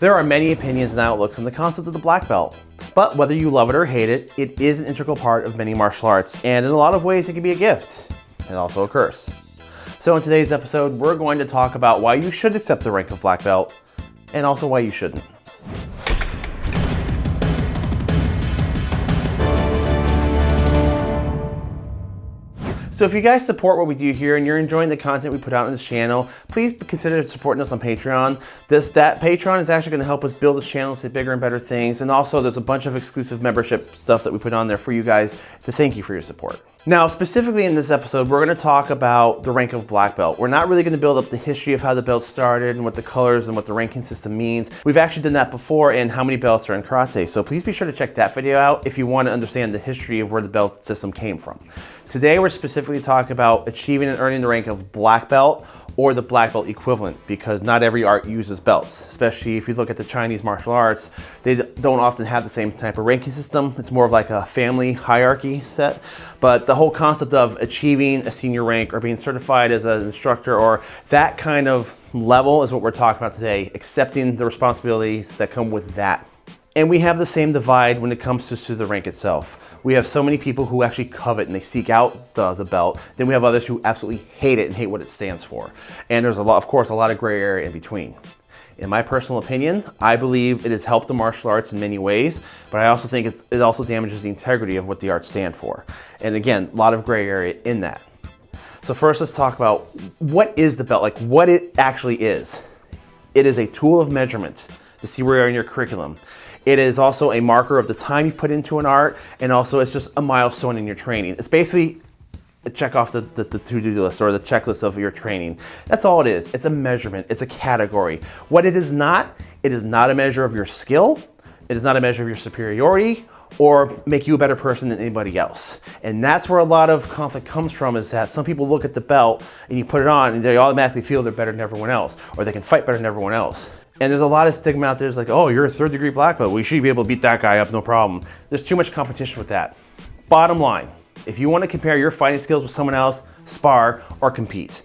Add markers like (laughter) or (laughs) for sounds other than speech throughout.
There are many opinions and outlooks on the concept of the black belt, but whether you love it or hate it, it is an integral part of many martial arts, and in a lot of ways it can be a gift, and also a curse. So in today's episode, we're going to talk about why you should accept the rank of black belt, and also why you shouldn't. So if you guys support what we do here and you're enjoying the content we put out on this channel, please consider supporting us on Patreon. This that Patreon is actually going to help us build this channel to bigger and better things. And also there's a bunch of exclusive membership stuff that we put on there for you guys to thank you for your support. Now, specifically in this episode, we're going to talk about the rank of black belt. We're not really going to build up the history of how the belt started and what the colors and what the ranking system means. We've actually done that before and how many belts are in karate. So please be sure to check that video out if you want to understand the history of where the belt system came from. Today, we're specifically talking about achieving and earning the rank of black belt or the black belt equivalent because not every art uses belts, especially if you look at the Chinese martial arts, they don't often have the same type of ranking system. It's more of like a family hierarchy set. But the whole concept of achieving a senior rank or being certified as an instructor or that kind of level is what we're talking about today, accepting the responsibilities that come with that. And we have the same divide when it comes to, to the rank itself we have so many people who actually covet and they seek out the, the belt. Then we have others who absolutely hate it and hate what it stands for. And there's a lot, of course, a lot of gray area in between. In my personal opinion, I believe it has helped the martial arts in many ways, but I also think it also damages the integrity of what the arts stand for. And again, a lot of gray area in that. So first let's talk about what is the belt, like what it actually is. It is a tool of measurement to see where you are in your curriculum. It is also a marker of the time you've put into an art, and also it's just a milestone in your training. It's basically a check off the, the, the to-do list or the checklist of your training. That's all it is. It's a measurement. It's a category. What it is not, it is not a measure of your skill. It is not a measure of your superiority or make you a better person than anybody else. And that's where a lot of conflict comes from is that some people look at the belt and you put it on and they automatically feel they're better than everyone else or they can fight better than everyone else. And there's a lot of stigma out there. It's like, oh, you're a third degree black belt. We should be able to beat that guy up, no problem. There's too much competition with that. Bottom line, if you want to compare your fighting skills with someone else, spar or compete.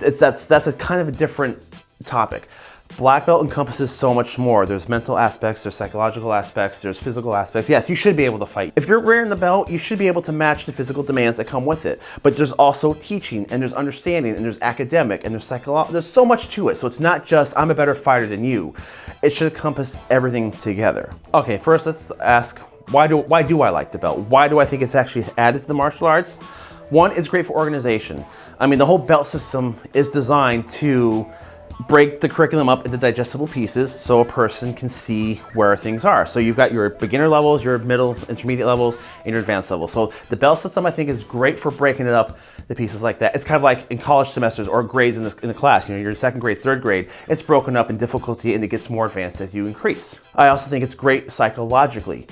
It's, that's, that's a kind of a different topic. Black belt encompasses so much more. There's mental aspects, there's psychological aspects, there's physical aspects. Yes, you should be able to fight. If you're wearing the belt, you should be able to match the physical demands that come with it. But there's also teaching and there's understanding and there's academic and there's psychological. There's so much to it. So it's not just I'm a better fighter than you. It should encompass everything together. Okay, first let's ask why do why do I like the belt? Why do I think it's actually added to the martial arts? One, it's great for organization. I mean, the whole belt system is designed to break the curriculum up into digestible pieces so a person can see where things are. So you've got your beginner levels, your middle, intermediate levels, and your advanced levels. So the bell system I think is great for breaking it up the pieces like that. It's kind of like in college semesters or grades in the, in the class, you know, your second grade, third grade, it's broken up in difficulty and it gets more advanced as you increase. I also think it's great psychologically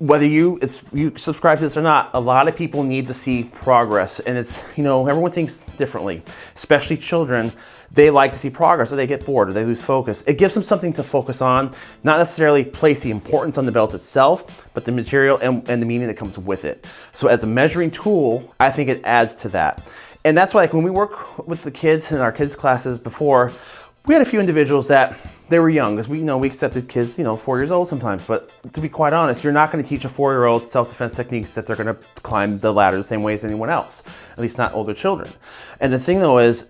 whether you it's you subscribe to this or not, a lot of people need to see progress. And it's, you know, everyone thinks differently, especially children. They like to see progress or they get bored or they lose focus. It gives them something to focus on, not necessarily place the importance on the belt itself, but the material and, and the meaning that comes with it. So as a measuring tool, I think it adds to that. And that's why like when we work with the kids in our kids classes before, we had a few individuals that they were young because we you know we accepted kids you know four years old sometimes. But to be quite honest you're not going to teach a four-year-old self-defense techniques that they're going to climb the ladder the same way as anyone else at least not older children. And the thing though is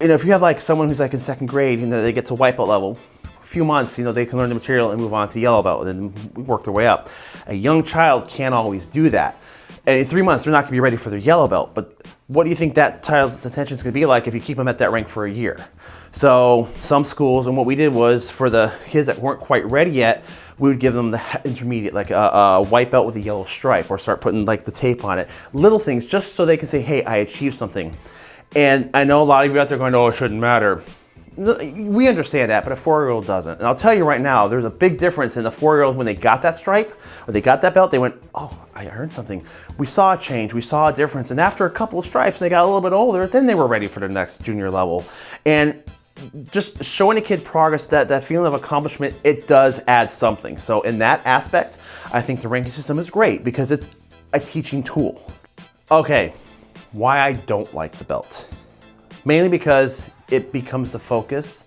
you know if you have like someone who's like in second grade you know they get to belt level a few months you know they can learn the material and move on to yellow belt and work their way up. A young child can't always do that and in three months they're not going to be ready for their yellow belt but what do you think that child's attention is going to be like if you keep them at that rank for a year so some schools, and what we did was for the kids that weren't quite ready yet, we would give them the intermediate, like a, a, white belt with a yellow stripe, or start putting like the tape on it. Little things, just so they can say, hey, I achieved something. And I know a lot of you out there going, oh, it shouldn't matter. We understand that, but a four-year-old doesn't. And I'll tell you right now, there's a big difference in the four-year-old when they got that stripe, or they got that belt, they went, oh, I earned something. We saw a change, we saw a difference. And after a couple of stripes, and they got a little bit older, then they were ready for the next junior level. And just showing a kid progress, that, that feeling of accomplishment, it does add something. So in that aspect, I think the ranking system is great because it's a teaching tool. Okay, why I don't like the belt. Mainly because it becomes the focus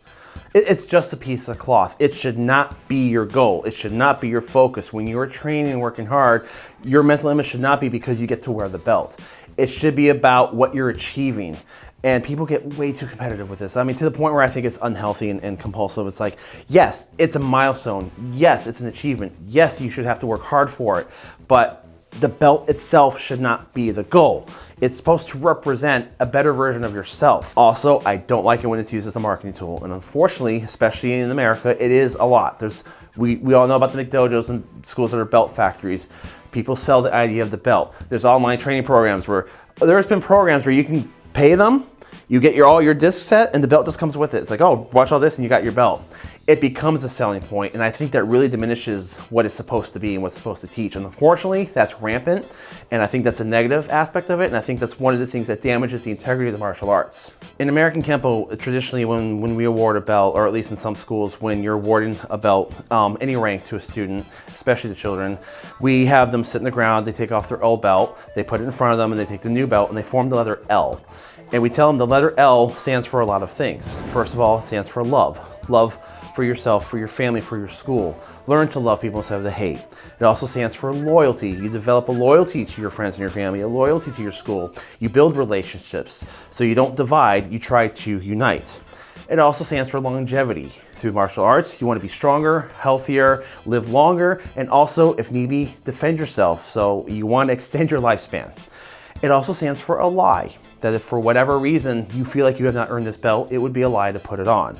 It's just a piece of cloth. It should not be your goal. It should not be your focus. When you are training and working hard, your mental image should not be because you get to wear the belt. It should be about what you're achieving. And people get way too competitive with this. I mean, to the point where I think it's unhealthy and, and, compulsive. It's like, yes, it's a milestone. Yes, it's an achievement. Yes, you should have to work hard for it. But the belt itself should not be the goal. It's supposed to represent a better version of yourself. Also, I don't like it when it's used as a marketing tool. And unfortunately, especially in America, it is a lot. There's we, we all know about the McDojos and schools that are belt factories. People sell the idea of the belt. There's online training programs where there's been programs where you can pay them, you get your all your disc set, and the belt just comes with it. It's like, oh, watch all this and you got your belt it becomes a selling point, and I think that really diminishes what it's supposed to be and what's supposed to teach. And unfortunately, that's rampant, and I think that's a negative aspect of it, and I think that's one of the things that damages the integrity of the martial arts. In American Kempo, traditionally when, when we award a belt, or at least in some schools, when you're awarding a belt, um, any rank to a student, especially the children, we have them sit in the ground, they take off their old belt, they put it in front of them, and they take the new belt, and they form the letter L. And we tell them the letter L stands for a lot of things. First of all, it stands for love. Love for yourself, for your family, for your school. Learn to love people instead of the hate. It also stands for loyalty. You develop a loyalty to your friends and your family, a loyalty to your school. You build relationships. So you don't divide, you try to unite. It also stands for longevity. Through martial arts, you want to be stronger, healthier, live longer, and also, if need be, defend yourself. So you want to extend your lifespan. It also stands for a lie, that if for whatever reason you feel like you have not earned this belt, it would be a lie to put it on.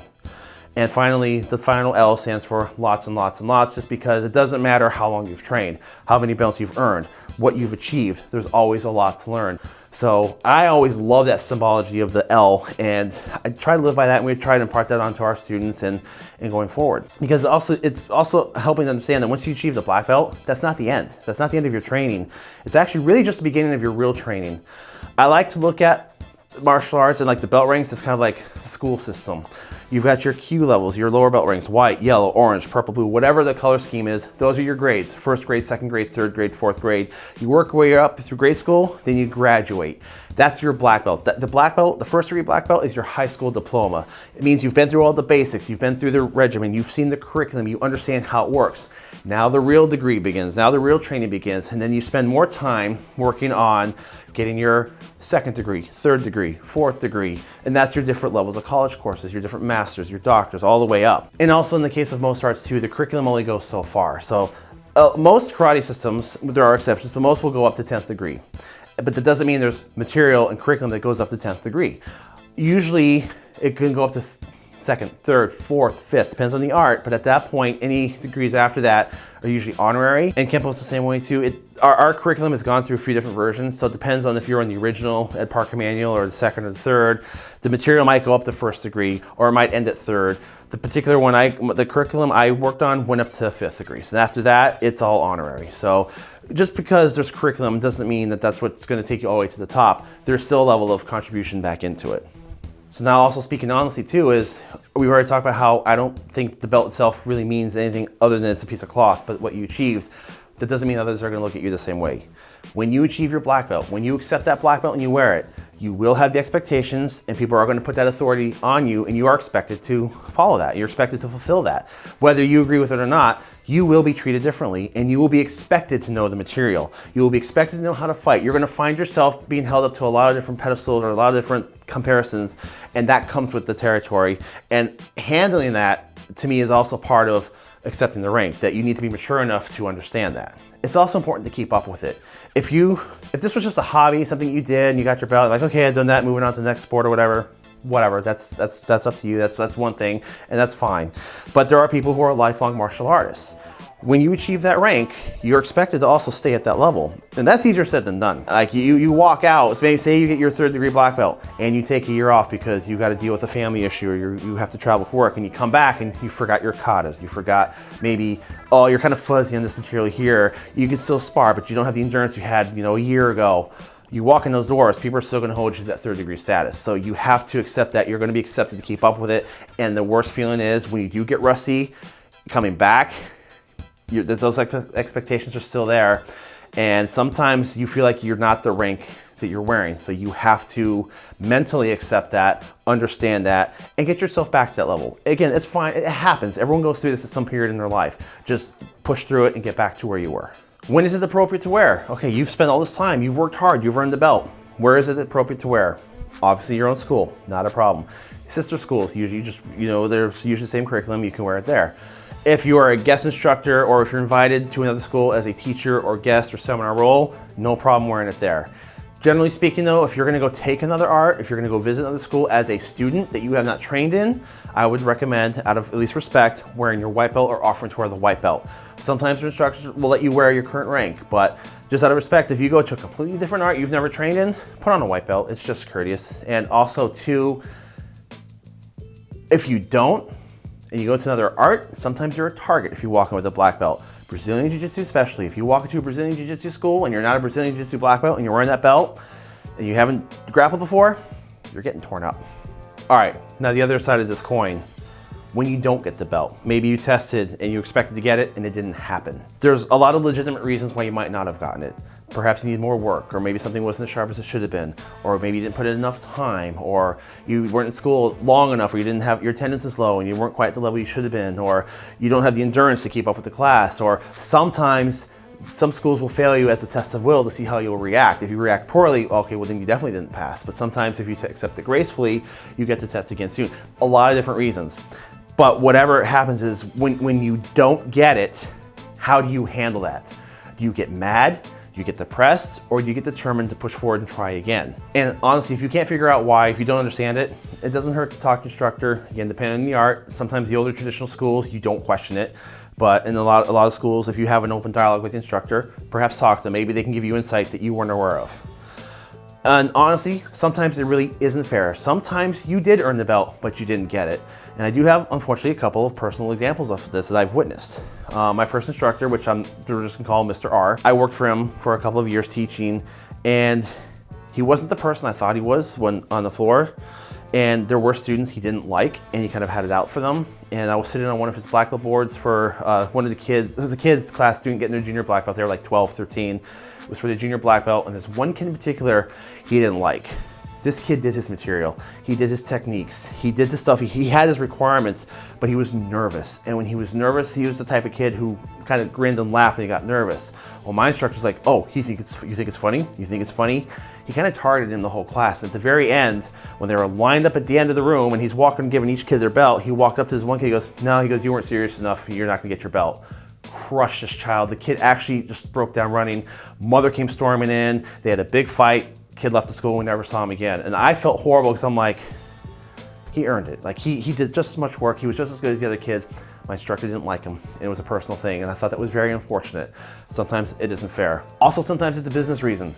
And finally, the final L stands for lots and lots and lots, just because it doesn't matter how long you've trained, how many belts you've earned, what you've achieved, there's always a lot to learn. So I always love that symbology of the L, and I try to live by that, and we try to impart that onto our students and, and going forward. Because also it's also helping them understand that once you achieve the black belt, that's not the end. That's not the end of your training. It's actually really just the beginning of your real training. I like to look at martial arts and like the belt ranks is kind of like the school system. You've got your kyu levels, your lower belt ranks, white, yellow, orange, purple, blue, whatever the color scheme is, those are your grades. First grade, second grade, third grade, fourth grade. You work your way up through grade school, then you graduate. That's your black belt. The black belt, the first degree black belt is your high school diploma. It means you've been through all the basics, you've been through the regimen, you've seen the curriculum, you understand how it works. Now the real degree begins, now the real training begins, and then you spend more time working on getting your second degree, third degree, fourth degree, and that's your different levels of college courses, your different masters, your doctors, all the way up. And also in the case of most arts too, the curriculum only goes so far. So uh, most karate systems, there are exceptions, but most will go up to 10th degree but that doesn't mean there's material and curriculum that goes up to 10th degree. Usually it can go up to second, third, fourth, fifth, depends on the art, but at that point, any degrees after that are usually honorary. And Kempo's the same way too. It, our, our, curriculum has gone through a few different versions, so it depends on if you're on the original Ed Parker manual or the second or the third. The material might go up to first degree, or it might end at third. The particular one, I, the curriculum I worked on went up to fifth degree. So after that, it's all honorary. So just because there's curriculum doesn't mean that that's what's gonna take you all the way to the top. There's still a level of contribution back into it. So now also speaking honestly too is, we've already talked about how I don't think the belt itself really means anything other than it's a piece of cloth, but what you achieved, that doesn't mean others are gonna look at you the same way. When you achieve your black belt, when you accept that black belt and you wear it, you will have the expectations and people are going to put that authority on you and you are expected to follow that. You're expected to fulfill that. Whether you agree with it or not, you will be treated differently and you will be expected to know the material. You will be expected to know how to fight. You're going to find yourself being held up to a lot of different pedestals or a lot of different comparisons and that comes with the territory. And handling that to me is also part of accepting the rank, that you need to be mature enough to understand that. It's also important to keep up with it. If you, if this was just a hobby, something you did and you got your belt, like, okay, I've done that, moving on to the next sport or whatever, whatever, that's, that's, that's up to you. That's, that's one thing and that's fine. But there are people who are lifelong martial artists when you achieve that rank, you're expected to also stay at that level. And that's easier said than done. Like you, you walk out, maybe say you get your third degree black belt and you take a year off because you got to deal with a family issue or you you have to travel for work and you come back and you forgot your katas. You forgot maybe, oh, you're kind of fuzzy on this material here. You can still spar, but you don't have the endurance you had, you know, a year ago you walk in those doors, people are still gonna hold you to that third degree status. So you have to accept that you're gonna be accepted to keep up with it. And the worst feeling is when you do get rusty, coming back, those expectations are still there. And sometimes you feel like you're not the rank that you're wearing. So you have to mentally accept that, understand that, and get yourself back to that level. Again, it's fine, it happens. Everyone goes through this at some period in their life. Just push through it and get back to where you were. When is it appropriate to wear? Okay, you've spent all this time, you've worked hard, you've earned the belt. Where is it appropriate to wear? Obviously your own school, not a problem. Sister schools, usually just, you know, there's usually the same curriculum, you can wear it there. If you are a guest instructor or if you're invited to another school as a teacher or guest or seminar role, no problem wearing it there. Generally speaking though, if you're gonna go take another art, if you're gonna go visit another school as a student that you have not trained in, I would recommend, out of at least respect, wearing your white belt or offering to wear the white belt. Sometimes instructors will let you wear your current rank, but just out of respect, if you go to a completely different art you've never trained in, put on a white belt. It's just courteous. And also too, if you don't, and you go to another art, sometimes you're a target if you walk in with a black belt. Brazilian Jiu-Jitsu especially. If you walk into a Brazilian Jiu-Jitsu school and you're not a Brazilian Jiu-Jitsu black belt and you're wearing that belt and you haven't grappled before, you're getting torn up. All right, now the other side of this coin, when you don't get the belt. Maybe you tested and you expected to get it and it didn't happen. There's a lot of legitimate reasons why you might not have gotten it. Perhaps you need more work, or maybe something wasn't as sharp as it should have been, or maybe you didn't put in enough time, or you weren't in school long enough, or you didn't have your attendance is low and you weren't quite at the level you should have been, or you don't have the endurance to keep up with the class, or sometimes some schools will fail you as a test of will to see how you'll react. If you react poorly, okay, well then you definitely didn't pass. But sometimes if you accept it gracefully, you get the test again soon. A lot of different reasons. But whatever happens is when, when you don't get it, how do you handle that? Do you get mad? Do you get depressed or do you get determined to push forward and try again? And honestly, if you can't figure out why, if you don't understand it, it doesn't hurt to talk to instructor. Again, depending on the art, sometimes the older traditional schools, you don't question it. But in a lot, a lot of schools, if you have an open dialogue with the instructor, perhaps talk to them. Maybe they can give you insight that you weren't aware of. And honestly, sometimes it really isn't fair. Sometimes you did earn the belt, but you didn't get it. And I do have, unfortunately, a couple of personal examples of this that I've witnessed. Uh, my first instructor, which I'm just gonna call Mr. R, I worked for him for a couple of years teaching, and he wasn't the person I thought he was when on the floor. And there were students he didn't like, and he kind of had it out for them. And I was sitting on one of his black belt boards for uh, one of the kids, (laughs) the kids class doing getting their junior black belt. They were like 12, 13. Was for the junior black belt, and there's one kid in particular he didn't like. This kid did his material. He did his techniques. He did the stuff. He, he, had his requirements, but he was nervous. And when he was nervous, he was the type of kid who kind of grinned and laughed when he got nervous. Well, my instructor's like, oh, he think it's, you think it's funny? You think it's funny? He kind of targeted him the whole class. And at the very end, when they were lined up at the end of the room and he's walking, giving each kid their belt, he walked up to this one kid, he goes, no, he goes, you weren't serious enough. You're not gonna get your belt crushed this child. The kid actually just broke down running. Mother came storming in. They had a big fight. Kid left the school. We never saw him again. And I felt horrible because I'm like, he earned it. Like he, he did just as much work. He was just as good as the other kids. My instructor didn't like him. It was a personal thing. And I thought that was very unfortunate. Sometimes it isn't fair. Also, sometimes it's a business reason.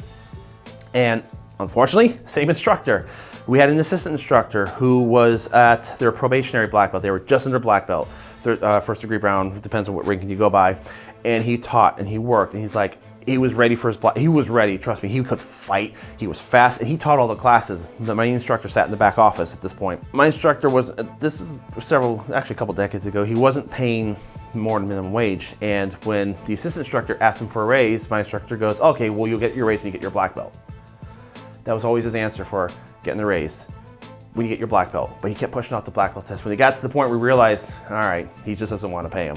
And unfortunately, same instructor. We had an assistant instructor who was at their probationary black belt. They were just under black belt uh, first degree brown, depends on what ranking you go by. And he taught and he worked and he's like, he was ready for his block. He was ready, trust me. He could fight. He was fast, and he taught all the classes. My instructor sat in the back office at this point. My instructor was, this was several, actually a couple decades ago, he wasn't paying more than minimum wage. And when the assistant instructor asked him for a raise, my instructor goes, okay, well, you'll get your raise when you get your black belt. That was always his answer for getting the raise when you get your black belt. But he kept pushing off the black belt test. When he got to the point we realized, all right, he just doesn't want to pay him.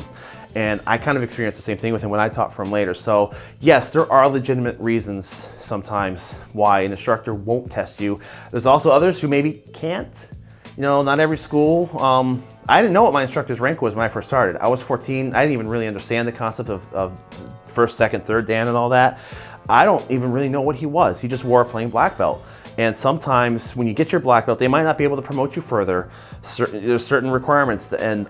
And I kind of experienced the same thing with him when I taught for him later. So yes, there are legitimate reasons sometimes why an instructor won't test you. There's also others who maybe can't. You know, not every school. Um, I didn't know what my instructor's rank was when I first started. I was 14. I didn't even really understand the concept of, of first, second, third Dan and all that. I don't even really know what he was. He just wore a plain black belt. And sometimes when you get your black belt, they might not be able to promote you further. Certain, there's certain requirements and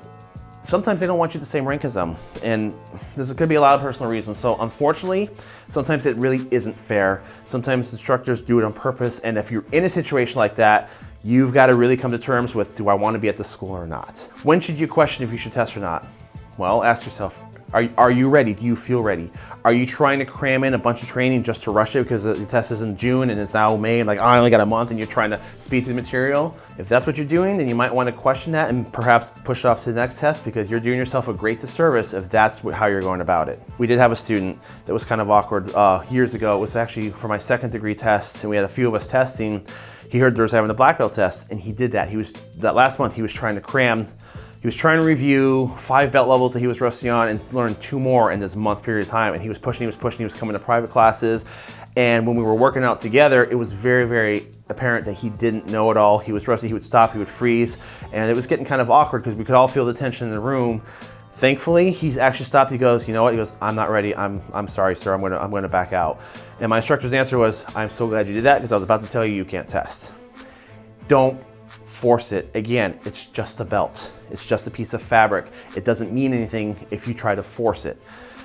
sometimes they don't want you the same rank as them. And there's could be a lot of personal reasons. So unfortunately, sometimes it really isn't fair. Sometimes instructors do it on purpose. And if you're in a situation like that, you've got to really come to terms with, do I want to be at the school or not? When should you question if you should test or not? Well, ask yourself, Are, are you ready? Do you feel ready? Are you trying to cram in a bunch of training just to rush it because the test is in June and it's now May and like, oh, I only got a month and you're trying to speed through the material? If that's what you're doing, then you might want to question that and perhaps push off to the next test because you're doing yourself a great disservice if that's how you're going about it. We did have a student that was kind of awkward uh, years ago. It was actually for my second degree test and we had a few of us testing. He heard there was having a black belt test and he did that. He was, that last month he was trying to cram he was trying to review five belt levels that he was rusty on and learn two more in this month period of time. And he was pushing, he was pushing, he was coming to private classes. And when we were working out together, it was very, very apparent that he didn't know it all. He was rusty, he would stop, he would freeze. And it was getting kind of awkward because we could all feel the tension in the room. Thankfully, he's actually stopped. He goes, you know what? He goes, I'm not ready. I'm, I'm sorry, sir. I'm gonna, I'm gonna back out. And my instructor's answer was, I'm so glad you did that because I was about to tell you you can't test. Don't force it. Again, it's just a belt. It's just a piece of fabric. It doesn't mean anything if you try to force it.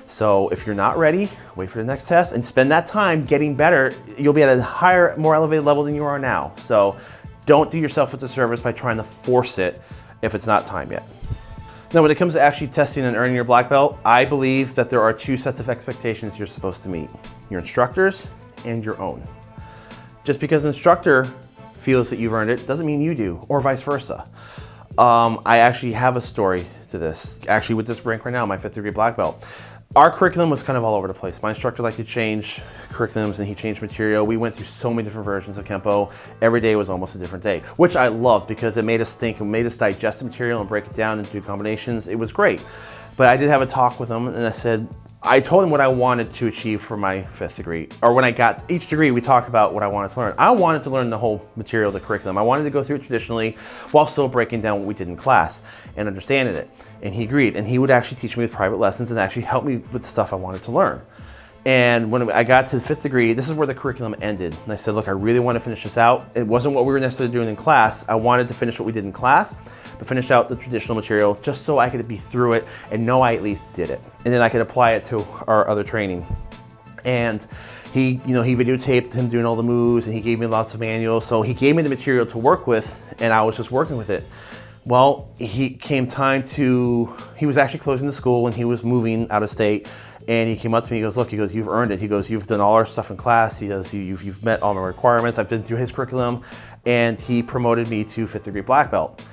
So if you're not ready, wait for the next test and spend that time getting better. You'll be at a higher, more elevated level than you are now. So don't do yourself a disservice by trying to force it if it's not time yet. Now, when it comes to actually testing and earning your black belt, I believe that there are two sets of expectations you're supposed to meet. Your instructors and your own. Just because an instructor feels that you've earned it doesn't mean you do, or vice versa. Um, I actually have a story to this, actually with this rank right now, my fifth degree black belt. Our curriculum was kind of all over the place. My instructor liked to change curriculums and he changed material. We went through so many different versions of Kempo. Every day was almost a different day, which I loved because it made us think and made us digest the material and break it down into combinations. It was great. But I did have a talk with him and I said, I told him what I wanted to achieve for my fifth degree. Or when I got each degree, we talked about what I wanted to learn. I wanted to learn the whole material, the curriculum. I wanted to go through it traditionally while still breaking down what we did in class and understanding it. And he agreed. And he would actually teach me with private lessons and actually help me with the stuff I wanted to learn. And when I got to the fifth degree, this is where the curriculum ended. And I said, look, I really want to finish this out. It wasn't what we were necessarily doing in class. I wanted to finish what we did in class, but finish out the traditional material just so I could be through it and know I at least did it. And then I could apply it to our other training. And he, you know, he videotaped him doing all the moves and he gave me lots of manuals. So he gave me the material to work with and I was just working with it. Well, he came time to, he was actually closing the school and he was moving out of state and he came up to me, and he goes, look, he goes, you've earned it. He goes, you've done all our stuff in class. He goes, you've, you've met all my requirements. I've been through his curriculum. And he promoted me to fifth degree black belt.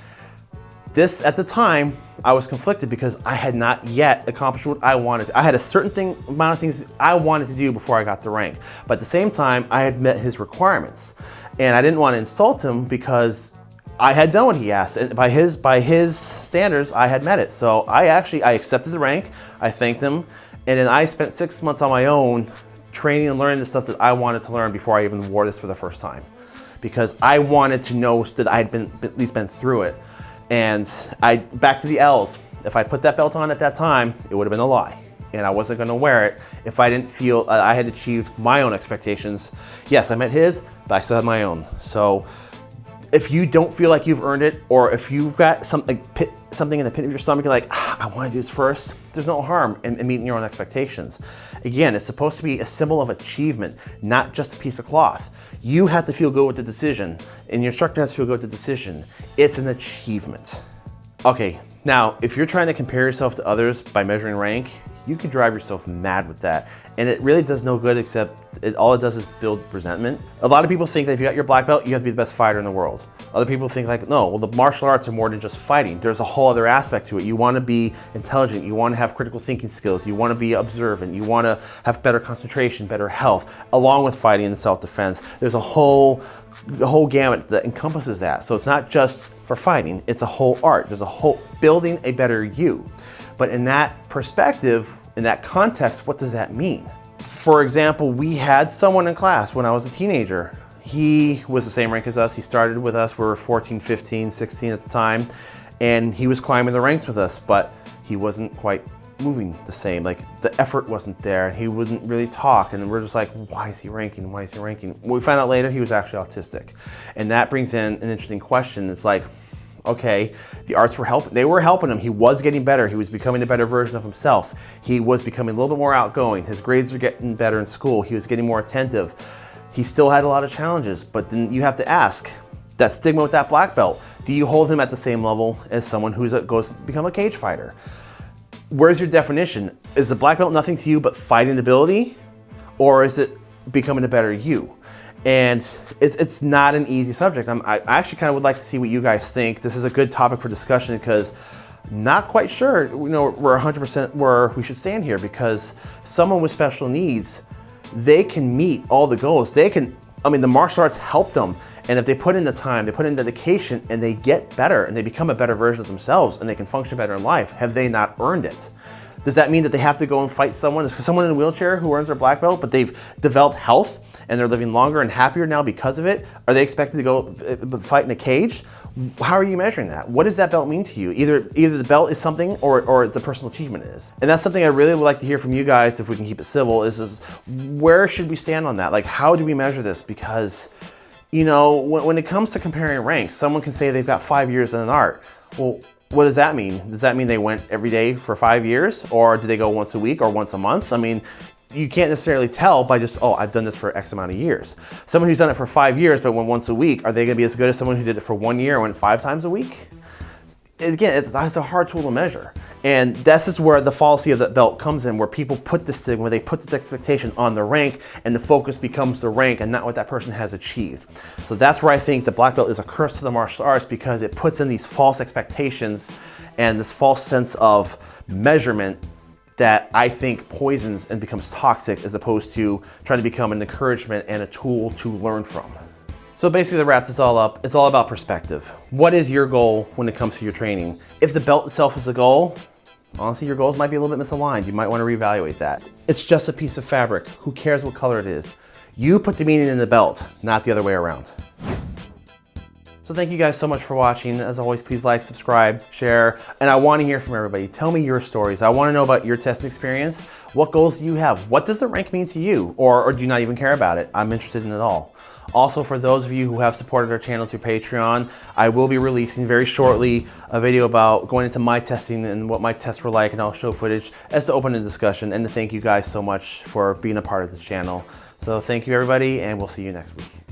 This, at the time, I was conflicted because I had not yet accomplished what I wanted. I had a certain thing, amount of things I wanted to do before I got the rank. But at the same time, I had met his requirements. And I didn't want to insult him because I had done what he asked. And by his, by his standards, I had met it. So I actually, I accepted the rank. I thanked him. And then I spent six months on my own training and learning the stuff that I wanted to learn before I even wore this for the first time. Because I wanted to know that I had been at least been through it. And I back to the L's. If I put that belt on at that time, it would have been a lie. And I wasn't gonna wear it if I didn't feel uh, I had achieved my own expectations. Yes, I met his, but I still had my own. So if you don't feel like you've earned it, or if you've got something, something in the pit of your stomach, you're like, ah, I want to do this first, there's no harm in, in, meeting your own expectations. Again, it's supposed to be a symbol of achievement, not just a piece of cloth. You have to feel good with the decision, and your instructor has to feel good with the decision. It's an achievement. Okay, now, if you're trying to compare yourself to others by measuring rank, you could drive yourself mad with that. And it really does no good except it, all it does is build resentment. A lot of people think that if you got your black belt, you have to be the best fighter in the world. Other people think like, no, well, the martial arts are more than just fighting. There's a whole other aspect to it. You wanna be intelligent. You wanna have critical thinking skills. You wanna be observant. You wanna have better concentration, better health, along with fighting and self-defense. There's a whole, a whole gamut that encompasses that. So it's not just for fighting, it's a whole art. There's a whole, building a better you. But in that perspective, in that context, what does that mean? For example, we had someone in class when I was a teenager. He was the same rank as us. He started with us. We were 14, 15, 16 at the time. And he was climbing the ranks with us, but he wasn't quite moving the same. Like the effort wasn't there. He wouldn't really talk. And we're just like, why is he ranking? Why is he ranking? We found out later he was actually autistic. And that brings in an interesting question. It's like, okay? The arts were helping, they were helping him. He was getting better. He was becoming a better version of himself. He was becoming a little bit more outgoing. His grades were getting better in school. He was getting more attentive. He still had a lot of challenges, but then you have to ask, that stigma with that black belt, do you hold him at the same level as someone who goes to become a cage fighter? where's your definition? Is the black belt nothing to you but fighting ability? Or is it becoming a better you? And it's, it's not an easy subject. I'm, I actually kind of would like to see what you guys think. This is a good topic for discussion because not quite sure, you know, we're 100% where we should stand here because someone with special needs, they can meet all the goals. They can, I mean, the martial arts help them. And if they put in the time, they put in dedication and they get better and they become a better version of themselves and they can function better in life, have they not earned it? Does that mean that they have to go and fight someone? Is someone in a wheelchair who earns their black belt, but they've developed health and they're living longer and happier now because of it? Are they expected to go uh, fight in a cage? How are you measuring that? What does that belt mean to you? Either either the belt is something or, or the personal achievement is. And that's something I really would like to hear from you guys, if we can keep it civil, is, is where should we stand on that? Like, how do we measure this? Because, you know, when, when it comes to comparing ranks, someone can say they've got five years in an art. Well, what does that mean? Does that mean they went every day for five years? Or do they go once a week or once a month? I mean, you can't necessarily tell by just, oh, I've done this for X amount of years. Someone who's done it for five years but went once a week, are they gonna be as good as someone who did it for one year and went five times a week? Again, it's, it's a hard tool to measure. And this is where the fallacy of that belt comes in, where people put this thing, where they put this expectation on the rank and the focus becomes the rank and not what that person has achieved. So that's where I think the black belt is a curse to the martial arts because it puts in these false expectations and this false sense of measurement that I think poisons and becomes toxic as opposed to trying to become an encouragement and a tool to learn from. So basically to wrap this all up, it's all about perspective. What is your goal when it comes to your training? If the belt itself is the goal, honestly, your goals might be a little bit misaligned. You might want to reevaluate that. It's just a piece of fabric. Who cares what color it is? You put the meaning in the belt, not the other way around. So thank you guys so much for watching. As always, please like, subscribe, share, and I want to hear from everybody. Tell me your stories. I want to know about your testing experience. What goals do you have? What does the rank mean to you? Or, or do you not even care about it? I'm interested in it all. Also, for those of you who have supported our channel through Patreon, I will be releasing very shortly a video about going into my testing and what my tests were like, and I'll show footage as to open a discussion and to thank you guys so much for being a part of this channel. So thank you everybody, and we'll see you next week.